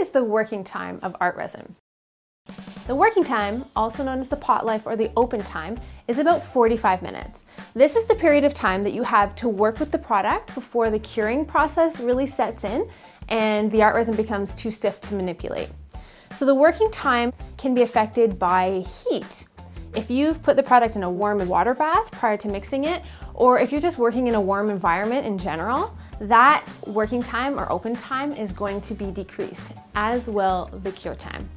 is the working time of ArtResin. The working time, also known as the pot life or the open time, is about 45 minutes. This is the period of time that you have to work with the product before the curing process really sets in and the ArtResin becomes too stiff to manipulate. So the working time can be affected by heat. If you've put the product in a warm water bath prior to mixing it, or if you're just working in a warm environment in general, that working time or open time is going to be decreased, as will the cure time.